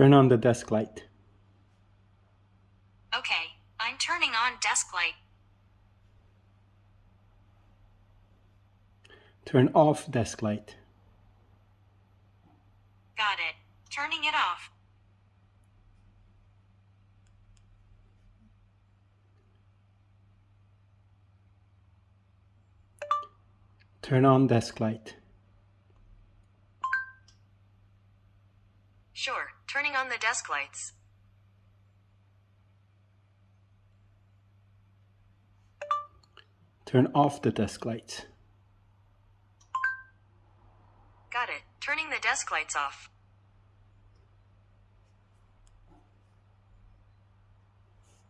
Turn on the desk light. Okay, I'm turning on desk light. Turn off desk light. Got it. Turning it off. Turn on desk light. Sure, turning on the desk lights. Turn off the desk lights. Got it. Turning the desk lights off.